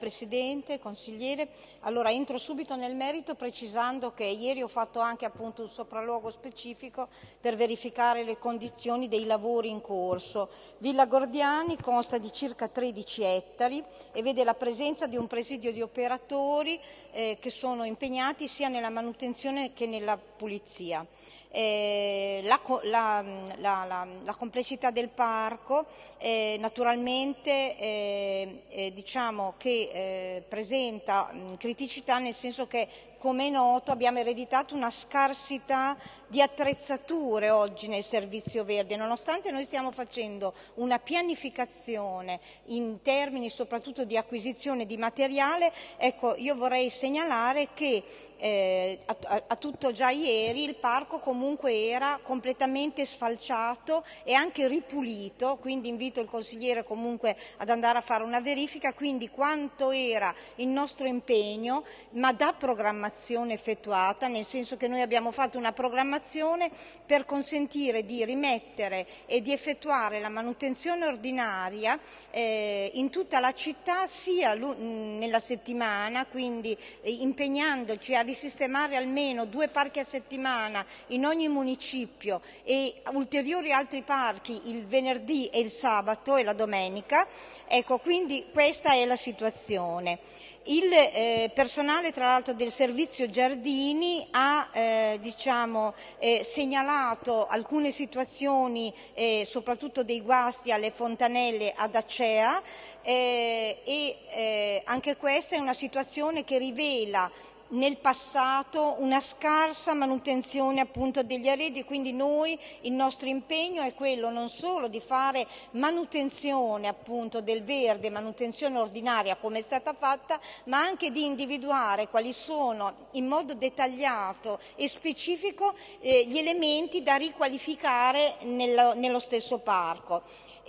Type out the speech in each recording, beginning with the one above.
Presidente, consigliere. Allora, entro subito nel merito precisando che ieri ho fatto anche appunto un sopralluogo specifico per verificare le condizioni dei lavori in corso. Villa Gordiani consta di circa 13 ettari e vede la presenza di un presidio di operatori eh, che sono impegnati sia nella manutenzione che nella pulizia. Eh, la, la, la, la, complessità del parco eh, naturalmente eh, eh diciamo che eh, presenta criticità nel senso che come è noto abbiamo ereditato una scarsità di attrezzature oggi nel servizio verde, nonostante noi stiamo facendo una pianificazione in termini soprattutto di acquisizione di materiale, ecco io vorrei segnalare che eh, a, a, tutto già ieri il parco comunque era completamente sfalciato e anche ripulito, quindi invito il consigliere comunque ad andare a fare una verifica, quindi quanto era il nostro impegno, ma da programmazione effettuata, nel senso che noi abbiamo fatto una programmazione per consentire di rimettere e di effettuare la manutenzione ordinaria eh, in tutta la città sia nella settimana, quindi eh, impegnandoci a risistemare almeno due parchi a settimana in ogni municipio e ulteriori altri parchi il venerdì e il sabato e la domenica, ecco quindi questa è la situazione. Il eh, personale tra l'altro del servizio Giardini ha eh, diciamo, eh, segnalato alcune situazioni eh, soprattutto dei guasti alle fontanelle ad Acea eh, e eh, anche questa è una situazione che rivela nel passato una scarsa manutenzione appunto degli arredi, quindi noi il nostro impegno è quello non solo di fare manutenzione appunto del verde, manutenzione ordinaria come è stata fatta, ma anche di individuare quali sono in modo dettagliato e specifico eh, gli elementi da riqualificare nello, nello stesso parco.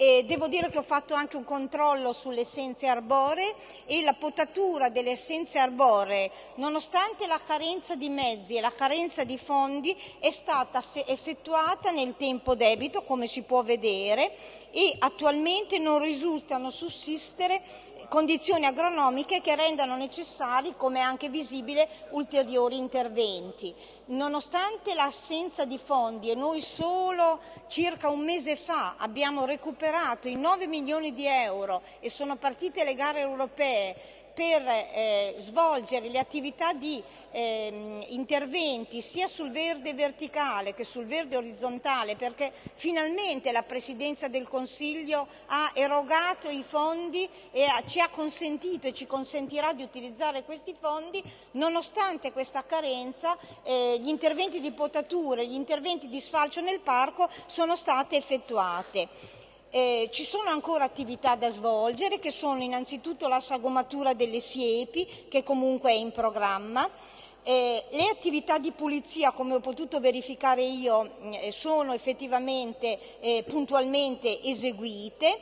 E devo dire che ho fatto anche un controllo sulle essenze arboree e la potatura delle essenze arboree, nonostante la carenza di mezzi e la carenza di fondi, è stata effettuata nel tempo debito, come si può vedere, e attualmente non risultano sussistere condizioni agronomiche che rendano necessari, come anche visibile, ulteriori interventi. Nonostante l'assenza di fondi e noi solo circa un mese fa abbiamo recuperato i 9 milioni di euro e sono partite le gare europee per eh, svolgere le attività di eh, interventi sia sul verde verticale che sul verde orizzontale perché finalmente la Presidenza del Consiglio ha erogato i fondi e ha, ci ha consentito e ci consentirà di utilizzare questi fondi nonostante questa carenza eh, gli interventi di potature, gli interventi di sfalcio nel parco sono state effettuate. Eh, ci sono ancora attività da svolgere che sono innanzitutto la sagomatura delle siepi che comunque è in programma, eh, le attività di pulizia, come ho potuto verificare io, eh, sono effettivamente eh, puntualmente eseguite.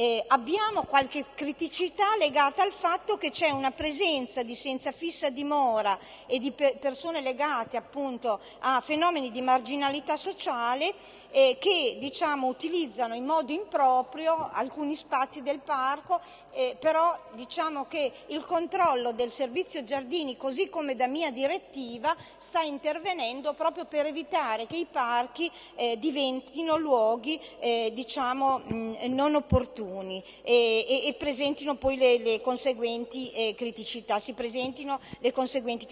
Eh, abbiamo qualche criticità legata al fatto che c'è una presenza di senza fissa dimora e di pe persone legate appunto a fenomeni di marginalità sociale eh, che diciamo, utilizzano in modo improprio alcuni spazi del parco, eh, però diciamo che il controllo del servizio giardini, così come da mia direttiva, sta intervenendo proprio per evitare che i parchi eh, diventino luoghi eh, diciamo, mh, non opportuni e, e, e, presentino poi le, le conseguenti eh, criticità, si presentino le conseguenti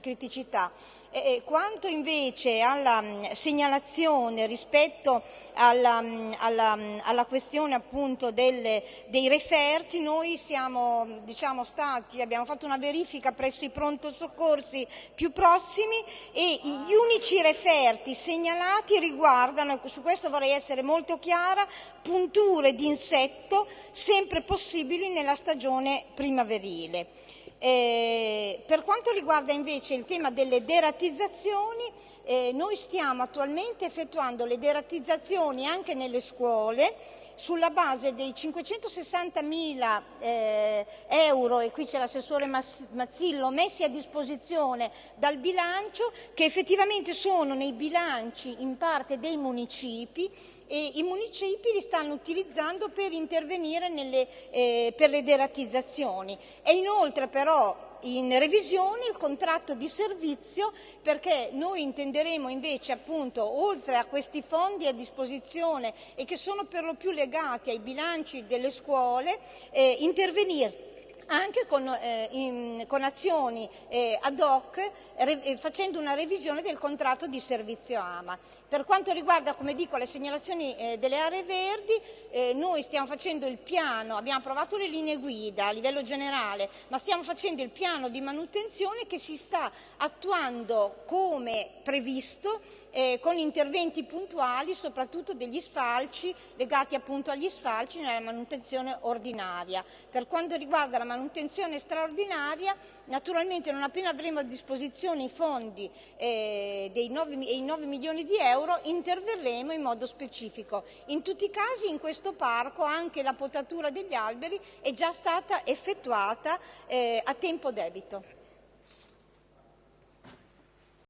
criticità. Eh, quanto invece alla mh, segnalazione rispetto alla, mh, alla, mh, alla questione appunto delle, dei referti, noi siamo diciamo, stati, abbiamo fatto una verifica presso i pronto soccorsi più prossimi e gli unici referti segnalati riguardano, su questo vorrei essere molto chiara, punture di insetto sempre possibili nella stagione primaverile. Eh, per quanto riguarda invece il tema delle deratizzazioni, eh, noi stiamo attualmente effettuando le deratizzazioni anche nelle scuole sulla base dei 560 mila eh, euro, e qui c'è l'assessore Mazzillo, messi a disposizione dal bilancio, che effettivamente sono nei bilanci in parte dei municipi e i municipi li stanno utilizzando per intervenire nelle, eh, per le deratizzazioni. E inoltre però in revisione il contratto di servizio perché noi intenderemo invece appunto oltre a questi fondi a disposizione e che sono per lo più legati ai bilanci delle scuole eh, intervenire anche con, eh, in, con azioni eh, ad hoc re, eh, facendo una revisione del contratto di servizio AMA. Per quanto riguarda, come dico, le segnalazioni eh, delle aree verdi, eh, noi stiamo facendo il piano, abbiamo approvato le linee guida a livello generale, ma stiamo facendo il piano di manutenzione che si sta attuando come previsto eh, con interventi puntuali soprattutto degli sfalci legati appunto agli sfalci nella manutenzione ordinaria. Per quanto riguarda la manutenzione straordinaria, naturalmente non appena avremo a disposizione i fondi eh, dei 9, i 9 milioni di euro interverremo in modo specifico. In tutti i casi in questo parco anche la potatura degli alberi è già stata effettuata eh, a tempo debito.